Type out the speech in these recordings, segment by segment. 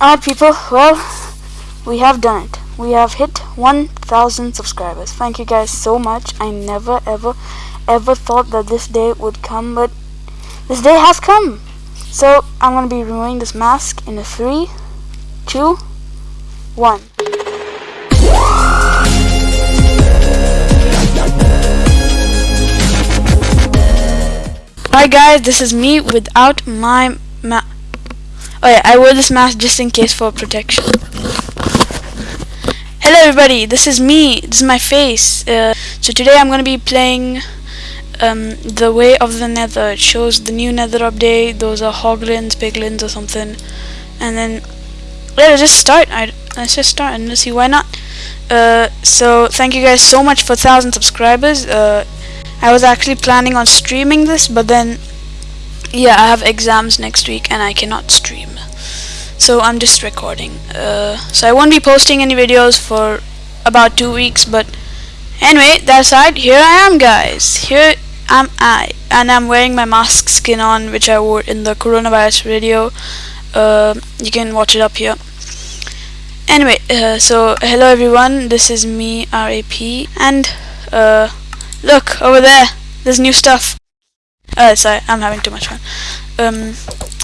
Alright people, well, we have done it. We have hit 1000 subscribers. Thank you guys so much. I never ever ever thought that this day would come, but this day has come. So, I'm going to be removing this mask in a 3, 2, 1. Hi guys, this is me without my ma- Oh yeah, I wore this mask just in case for protection. Hello everybody, this is me, this is my face. Uh, so today I'm going to be playing um, The Way of the Nether. It shows the new Nether update, those are hoglins, piglins or something. And then, let's just start. I, let's just start and let's see why not. Uh, so thank you guys so much for 1000 subscribers. Uh, I was actually planning on streaming this, but then, yeah, I have exams next week and I cannot stream. So I'm just recording. Uh, so I won't be posting any videos for about two weeks, but anyway, that aside, here I am, guys. Here am I, and I'm wearing my mask skin on, which I wore in the coronavirus video. Uh, you can watch it up here. Anyway, uh, so hello everyone, this is me, RAP, and uh, Look, over there. There's new stuff. Oh, sorry, I'm having too much fun. Um,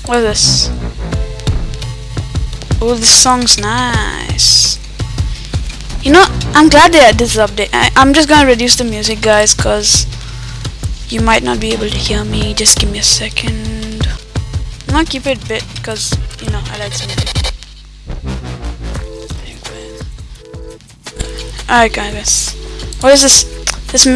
what is this? Oh, this song's nice. You know, I'm glad they had this update. I, I'm just gonna reduce the music, guys, cause you might not be able to hear me. Just give me a second. I'm gonna keep it bit, cause you know I like some music. Alright, guys. What is this? This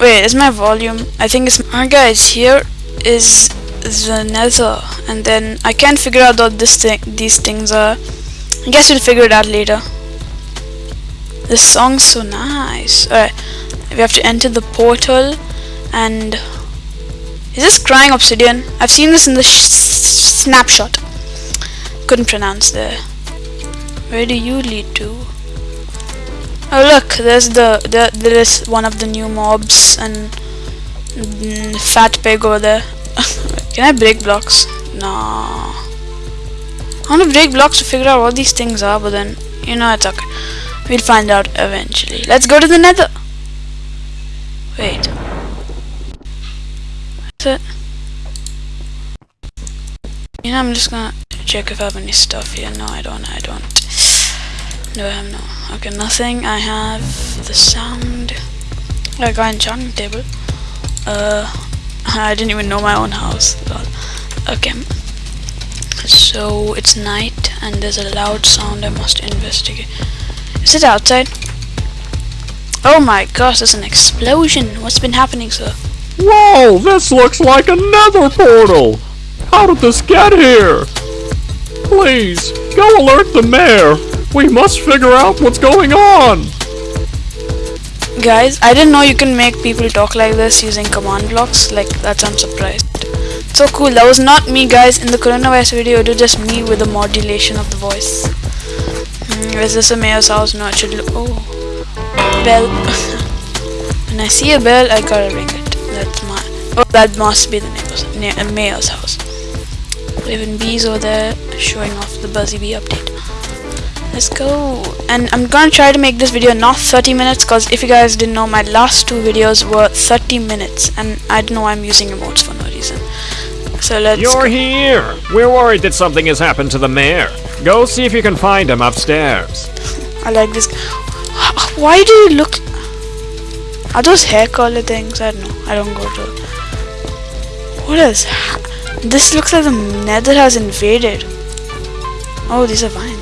Wait, is my volume? I think it's... Alright guys, here is the nether. And then I can't figure out what this thing, these things are. I guess we'll figure it out later. This song's so nice. Alright, we have to enter the portal and... Is this crying obsidian? I've seen this in the snapshot. Couldn't pronounce there. Where do you lead to? Oh look, there's the, the there is one of the new mobs and mm, fat pig over there. Can I break blocks? No. I want to break blocks to figure out what these things are, but then you know it's okay. We'll find out eventually. Let's go to the Nether. Wait. That's it. You know, I'm just gonna check if I have any stuff here. No, I don't. I don't. No, I have no. Okay, nothing. I have the sound. I got enchanting table. Uh, I didn't even know my own house. God. Okay. So it's night and there's a loud sound. I must investigate. Is it outside? Oh my gosh, there's an explosion. What's been happening, sir? Whoa, this looks like another portal. How did this get here? Please, go alert the mayor. We must figure out what's going on! Guys, I didn't know you can make people talk like this using command blocks. Like, that's I'm surprised. So cool, that was not me guys in the coronavirus video, it was just me with the modulation of the voice. Hmm, is this a mayor's house? No, it should look... Oh. Bell. when I see a bell, I gotta ring it. That's my... Oh, that must be the neighbor's, mayor's house. Living bees over there, showing off the Buzzy Bee update. Let's go. And I'm gonna try to make this video not 30 minutes because if you guys didn't know, my last two videos were 30 minutes and I don't know I'm using emotes for no reason. So let's You're go. here! We're worried that something has happened to the mayor. Go see if you can find him upstairs. I like this. Why do you look... Are those hair color things? I don't know. I don't go to... What is... This looks like the nether has invaded. Oh, these are vines.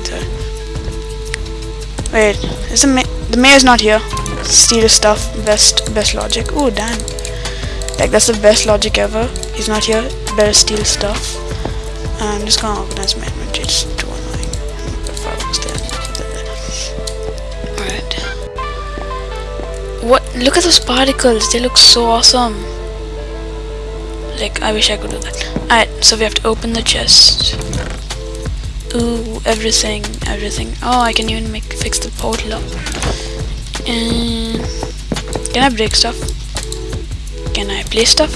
Wait, is the ma the mayor's not here? Steal stuff. Best best logic. Oh damn. Like that's the best logic ever. He's not here. Better steal stuff. I'm just gonna organize my inventory. It's too annoying. Alright. What? Look at those particles. They look so awesome. Like I wish I could do that. Alright, so we have to open the chest. Ooh, everything, everything. Oh, I can even make fix the portal up. And can I break stuff? Can I play stuff?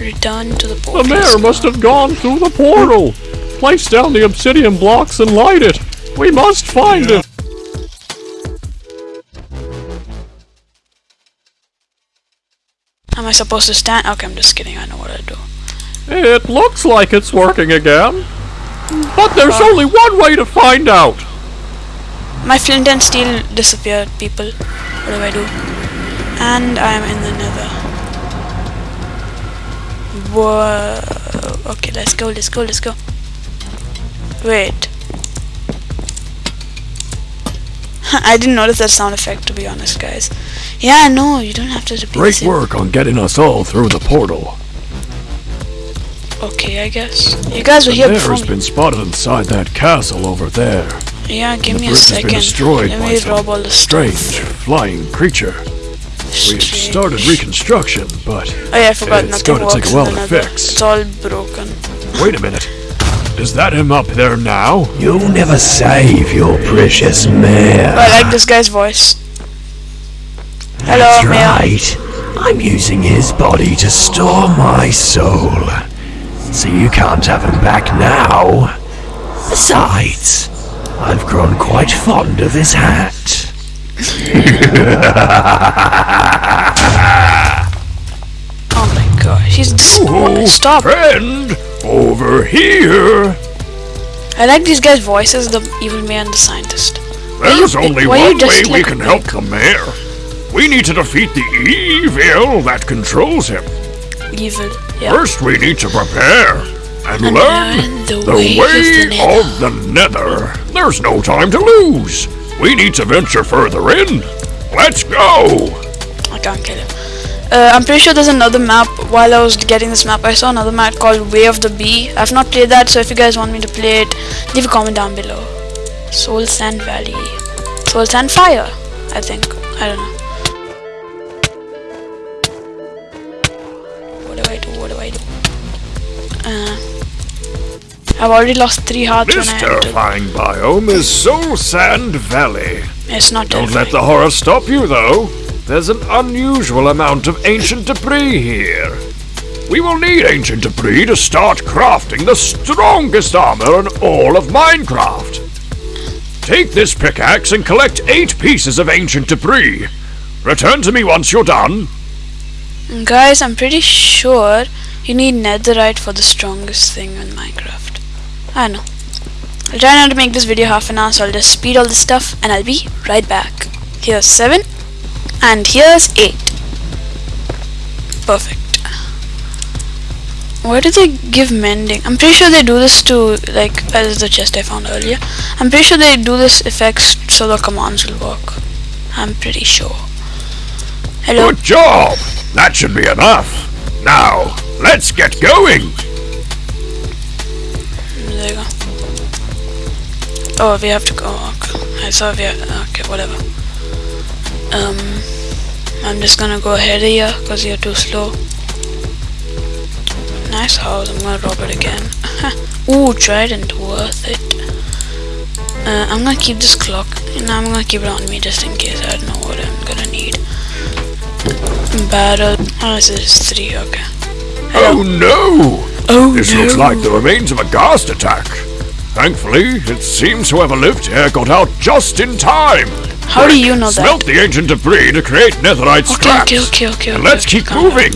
Return to the portal. The mayor must have gone through the portal. place down the obsidian blocks and light it. We must find it. Am I supposed to stand? Okay, I'm just kidding. I know what I do. It looks like it's working again. But there's only one way to find out. My flint and steel disappeared, people. What do I do? And I am in the nether. Whoa. Okay, let's go, let's go, let's go. Wait. I didn't notice that sound effect, to be honest, guys. Yeah, no, you don't have to repeat Great same- work on getting us all through the portal. Okay, I guess. You guys were here The before bear's me. been spotted inside that castle over there. Yeah, give the me a bridge has been second. destroyed Let me some rob all the Strange stuff. flying creature. We've started reconstruction, but Oh yeah, I forgot It's gonna take a works while in the to fix. It's all broken. wait a minute. Is that him up there now? You'll never save your precious mare. I like this guy's voice. Hello, That's Mia. right. I'm using his body to store my soul. So you can't have him back now. Besides, I've grown quite fond of his hat. Oh my god, he's Oh, Stop! Friend, over here. I like these guys' voices, the evil mayor and the scientist. There's only one way we can help the mayor. We need to defeat the evil that controls him. Evil. Yeah. First, we need to prepare and, And learn the the ways way of the nether. of the nether. There's no time to lose. We need to venture further in. Let's go. I can't kill him. Uh, I'm pretty sure there's another map. While I was getting this map, I saw another map called Way of the Bee. I've not played that, so if you guys want me to play it, leave a comment down below. Soul Sand Valley. Soul Sand Fire, I think. I don't know. I've already lost three hearts This when I entered. terrifying biome is Soul Sand Valley. It's not Don't terrifying. let the horror stop you, though. There's an unusual amount of ancient debris here. We will need ancient debris to start crafting the strongest armor in all of Minecraft. Take this pickaxe and collect eight pieces of ancient debris. Return to me once you're done. Guys, I'm pretty sure you need netherite for the strongest thing in Minecraft. Ah, I know. I'll try not to make this video half an hour, so I'll just speed all this stuff and I'll be right back. Here's 7 and here's 8. Perfect. Why do they give mending? I'm pretty sure they do this to, like, uh, as the chest I found earlier. I'm pretty sure they do this effects so the commands will work. I'm pretty sure. Hello? Good job. That should be enough. Now, let's get going. There you go. Oh, we have to go. Okay. I saw we have, okay, whatever. Um, I'm just gonna go ahead of you because you're too slow. Nice house. I'm gonna rob it again. Ooh, trident, worth it. Uh, I'm gonna keep this clock. And I'm gonna keep it on me just in case. I don't know what I'm gonna need. Barrel. Oh, this is three. Okay. Oh no! Oh This no. looks like the remains of a ghast attack. Thankfully, it seems whoever lived here got out just in time. How do you know that? Smelt the ancient debris to create netherite Okay, scraps. okay, okay, okay. Okay, let's keep calm down. moving.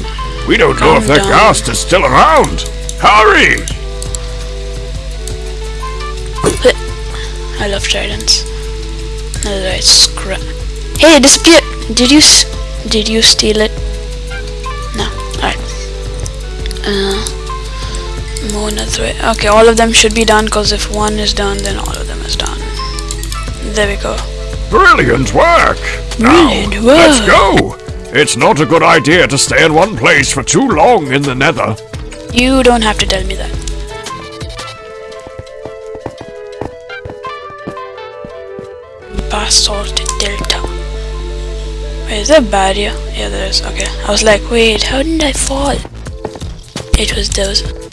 We don't know if that down. ghast is still around. Hurry! I love tridents. Netherite scrap. Hey, it disappeared. Did you s- did you steal it? No. Alright. Uh, more netherite. Okay, all of them should be done because if one is done, then all of them is done. There we go. Brilliant work. Now, Brilliant let's go. It's not a good idea to stay in one place for too long in the nether. You don't have to tell me that. Basalt Delta. Wait, is there a barrier? Yeah, there is. Okay. I was like, wait, how did I fall? It was those.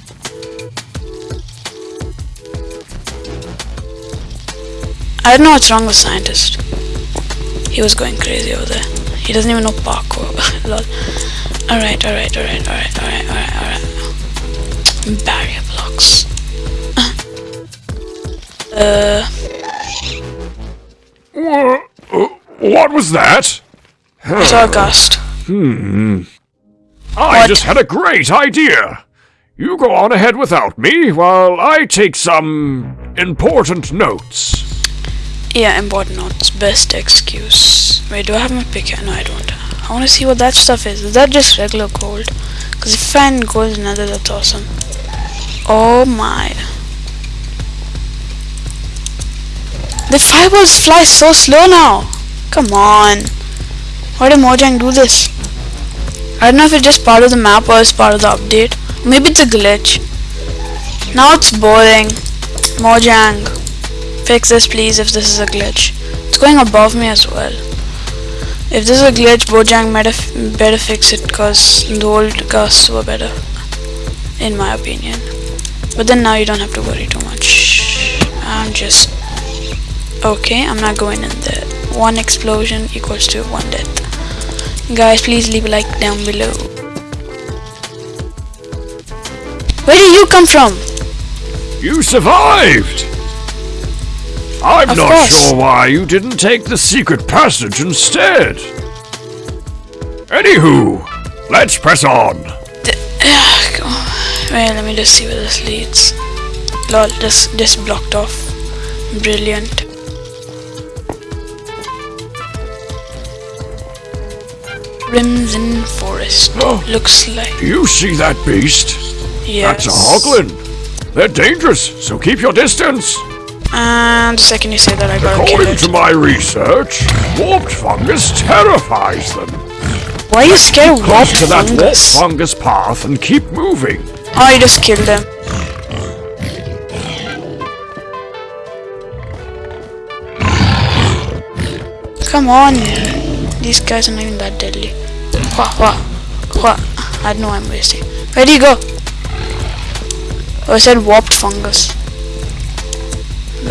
I don't know what's wrong with scientist. He was going crazy over there. He doesn't even know parkour. Lol. Alright, alright, alright, alright, alright, alright, alright. Barrier blocks. Uh, uh, What was that? Zargast. I What? just had a great idea. You go on ahead without me while I take some important notes. Yeah, important notes. Best excuse. Wait, do I have my pick? No, I don't. I want to see what that stuff is. Is that just regular gold? Because if I find gold another, that's awesome. Oh my. The fireballs fly so slow now. Come on. Why did Mojang do this? I don't know if it's just part of the map or it's part of the update. Maybe it's a glitch. Now it's boring. Mojang. Fix this please if this is a glitch. It's going above me as well. If this is a glitch, Mojang better, better fix it because the old ghasts were better. In my opinion. But then now you don't have to worry too much. I'm just... Okay, I'm not going in there. One explosion equals to one death. Guys, please leave a like down below. Where did you come from? You survived! I'm Of not course. sure why you didn't take the secret passage instead. Anywho, let's press on. Wait, let me just see where this leads. Lol, just just blocked off. Brilliant. Crimson Forest. Oh, Looks like Do you see that beast? yes. That's a hoglin. They're dangerous, so keep your distance. And the second you say that, I gotta According it. to my research, warped fungus terrifies them. Why are you scared of Close warped to that warped fungus? fungus path and keep moving. I just killed them. Come on. These guys are not even that deadly. Wha, wha, wha. I know I'm wasting. Where do you go? Oh, I said warped fungus.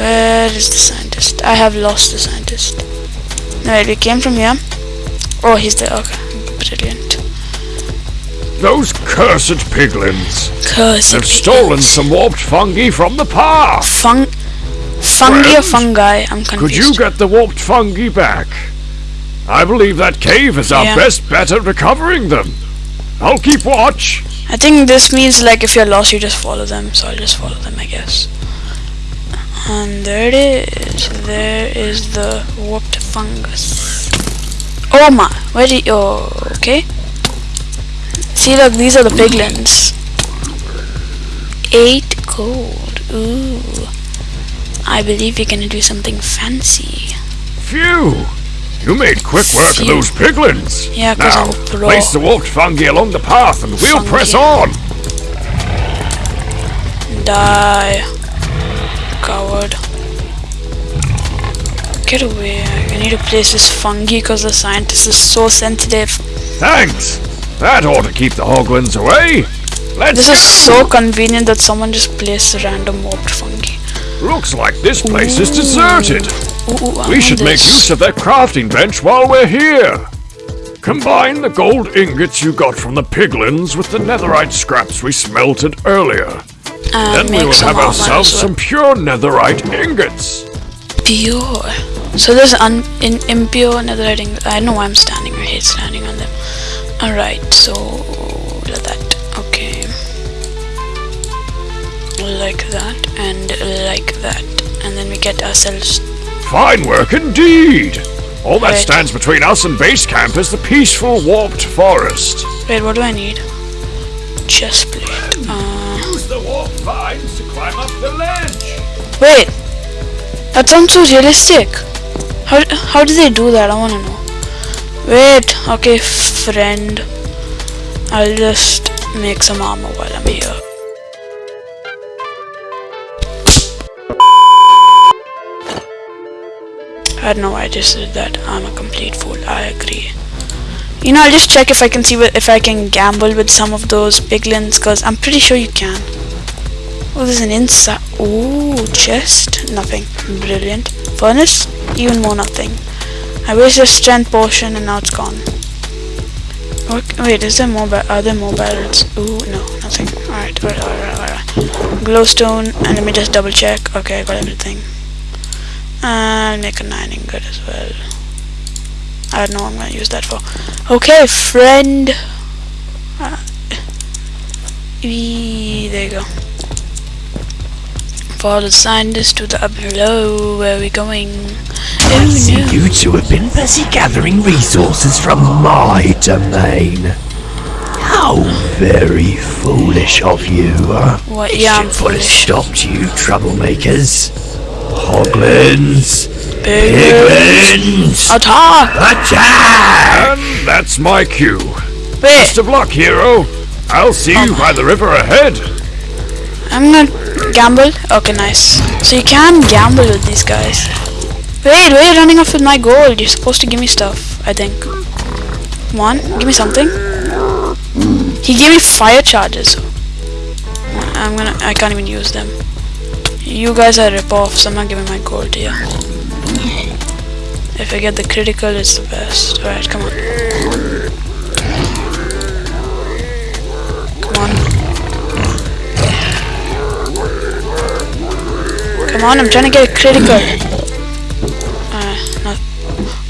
Where is the scientist? I have lost the scientist. No, wait, we came from here. Oh, he's there. Okay, brilliant. Those cursed piglins Curse have stolen some warped fungi from the path. Fung, fungi or fungi? I'm confused. Could you get the warped fungi back? I believe that cave is our Yeah. best bet at recovering them. I'll keep watch. I think this means like if you're lost, you just follow them. So I'll just follow them, I guess. And there it is. There is the warped fungus. Oh my! Where did? Oh, okay. See, look, these are the piglins. Eight gold. Ooh. I believe we're gonna do something fancy. Phew! You made quick work Phew. of those piglins. Yeah, 'cause now, I'm pro. place the warped fungi along the path and we'll press on. Die. Get away. I need to place this fungi because the scientist is so sensitive. Thanks. That ought to keep the hoglins away. Let's This is so convenient that someone just placed a random warped fungi. Looks like this place is deserted. Ooh, ooh, We should make use of that crafting bench while we're here. Combine the gold ingots you got from the piglins with the netherite scraps we smelted earlier. And Then we will have ourselves some pure netherite ingots. pure. So there's un in impure netherite. I know why I'm standing. I hate standing on them. Alright, so like that. Okay. Like that and like that. And then we get ourselves Fine work indeed. All that stands between us and base camp is the peaceful warped forest. Wait, what do I need? Chest plate. Uh, Use the warped vines to climb up the ledge. wait! That sounds so realistic! How, how do they do that? I wanna know. Wait, okay, friend. I'll just make some armor while I'm here. I don't know why I just did that. I'm a complete fool. I agree. You know, I'll just check if I can see if I can gamble with some of those piglins, because I'm pretty sure you can. Oh, there's an inside. Ooh, chest. Nothing. Brilliant. Furnace. Even more nothing. I wasted a strength potion and now it's gone. Wait, is there more? Are there more barrels? Ooh, no, nothing. Alright, alright, alright, alright. Glowstone, and let me just double check. Okay, I got everything. And make a 9 ingot as well. I don't know what I'm gonna use that for. Okay, friend. Uh, there you go. Follow the scientist to the up below. Where are we going? I Oh see no. you two have been busy gathering resources from my domain. How very foolish of you. What? It Yeah, I'm should put a foolish. stop you troublemakers. Hoglins! Piglins. Piglins! Attack! Attack! And that's my cue. Wait, Best of luck, hero. I'll see you oh. by the river ahead. I'm gonna gamble. Okay, nice. So you can gamble with these guys. Wait, you running off with my gold? You're supposed to give me stuff, I think. Come on, give me something. He gave me fire charges. I'm gonna. I can't even use them. You guys are rip-offs. I'm not giving my gold you. If I get the critical, it's the best. Alright, come on. Come on, I'm trying to get a critical. Uh.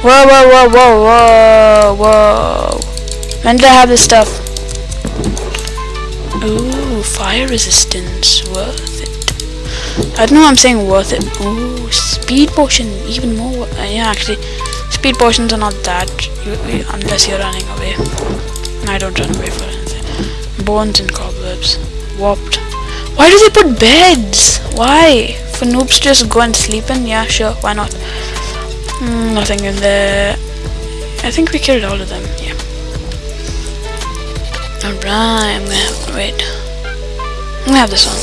Whoa, whoa, whoa, whoa, whoa. When did I have this stuff? Ooh, fire resistance. Worth it. I don't know I'm saying worth it. Ooh, speed potion. Even more. Uh, yeah, actually, speed potions are not that. You, you, unless you're running away. I don't run away for anything. Bones and cobwebs. Warped. Why do they put beds? Why? For noobs just go and sleep in? Yeah, sure, why not? Mm, nothing in there. I think we killed all of them, yeah. Alright, I'm gonna have, wait. I'm gonna have this one.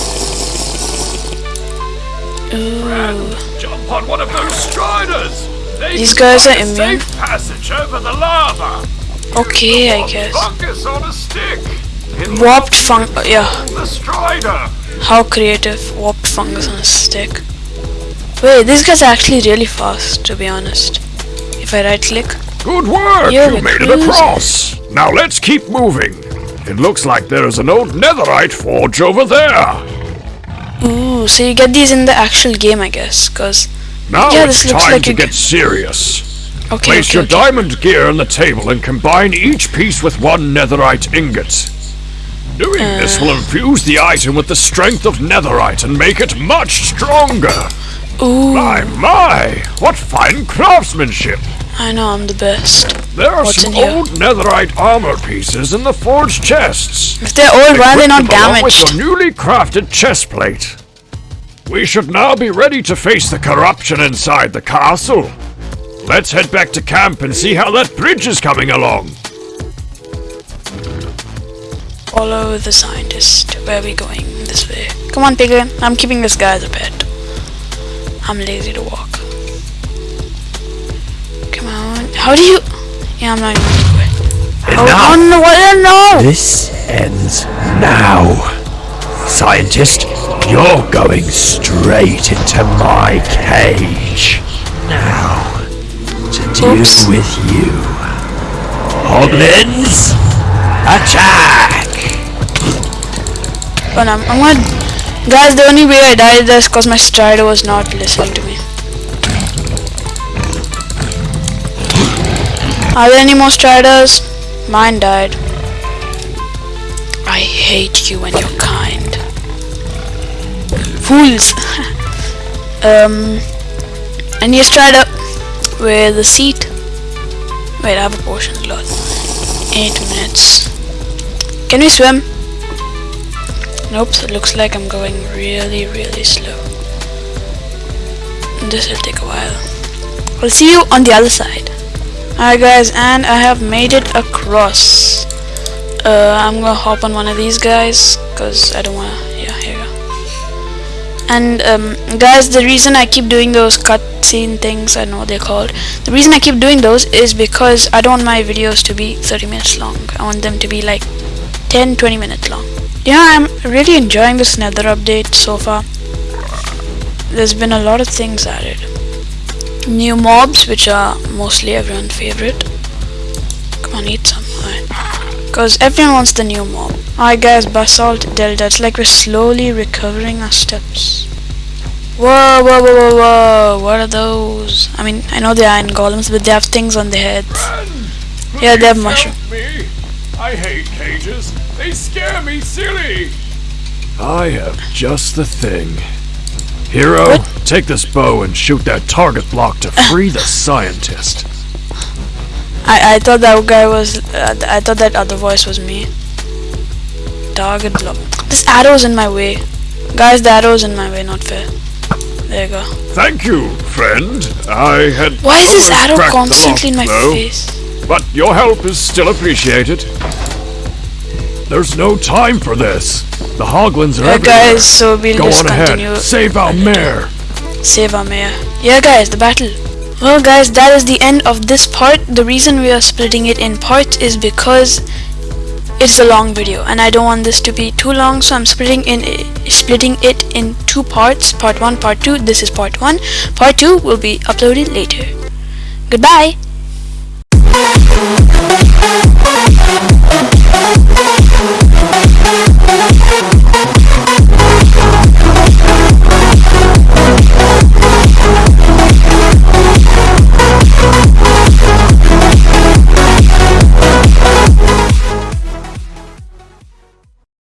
Ooh. Jump on one of those striders. They These guys are immune? Safe passage over the lava. Okay, I guess. Fungus on a stick. Warped fung- uh, yeah. How creative. Warped fungus on a stick. Wait, these guys are actually really fast, to be honest. If I right click. Good work! You're you made it across! Now let's keep moving. It looks like there is an old netherite forge over there. Ooh, so you get these in the actual game, I guess, cause Now Yeah, it's looks time like to get serious. okay, Place okay, your okay. diamond gear on the table and combine each piece with one netherite ingot. Doing this Uh. will infuse the item with the strength of netherite and make it much stronger. Ooh, My, my! What fine craftsmanship! I know I'm the best. There are What's some old netherite armor pieces in the forged chests. If they're old, why are they not them With damaged? your newly crafted chest plate. We should now be ready to face the corruption inside the castle. Let's head back to camp and see how that bridge is coming along. Follow the scientist. Where are we going? This way. Come on, Piglin. I'm keeping this guy as a pet. I'm lazy to walk. Come on. How do you? Yeah, I'm not even gonna do. Oh, Enough. oh no! What? No! This ends now. Scientist, you're going straight into my cage. Now, to deal Oops. with you. Hoglins, attack! Oh no! I'm gonna. Guys, the only way I died is because my strider was not listening to me. Are there any more striders? Mine died. I hate you and your kind. Fools! um, I need strider with a seat. Wait, I have a potion slot. Eight minutes. Can we swim? Nope, it looks like I'm going really, really slow. This will take a while. I'll see you on the other side. Alright guys, and I have made it across. Uh, I'm gonna hop on one of these guys, cause I don't wanna, yeah, here you go. And um, guys, the reason I keep doing those cutscene things, I know what they're called. The reason I keep doing those is because I don't want my videos to be 30 minutes long. I want them to be like 10 20 minutes long. Yeah, I'm really enjoying this nether update so far. There's been a lot of things added. New mobs, which are mostly everyone's favorite. Come on, eat some. Because everyone wants the new mob. Alright guys, basalt delta. It's like we're slowly recovering our steps. Whoa, whoa, whoa, whoa, whoa. What are those? I mean, I know they're iron golems, but they have things on their heads. Yeah, they have mushroom. Me. I hate cages. They scare me silly. I have just the thing. Hero, What? take this bow and shoot that target block to free the scientist. I, I thought that guy was, uh, I thought that other voice was me. Target block. This arrow's in my way. Guys, the arrow's in my way, not fair. There you go. Thank you, friend. I had Why is this arrow cracked the constantly in my though, face? But your help is still appreciated. There's no time for this. The hoglins are Yeah, everywhere. guys, so we'll Go just on ahead. Save our mayor. Save our mayor. Yeah, guys, the battle. Well, guys, that is the end of this part. The reason we are splitting it in parts is because it's a long video, and I don't want this to be too long, so I'm splitting in splitting it in two parts. Part one, part two. This is part one. Part two will be uploaded later. Goodbye. We'll be right back.